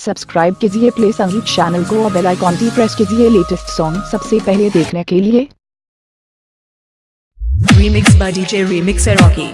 Subscribe कीजिए play संगीत channel को और बेल आइकॉन की प्रेस कीजिए लेटेस्ट सॉन्ग सबसे पहले देखने के लिए Remix by DJ Remix Rocky.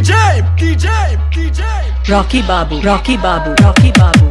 DJ, DJ, DJ. Rocky Babu, Rocky Babu, Rocky Babu.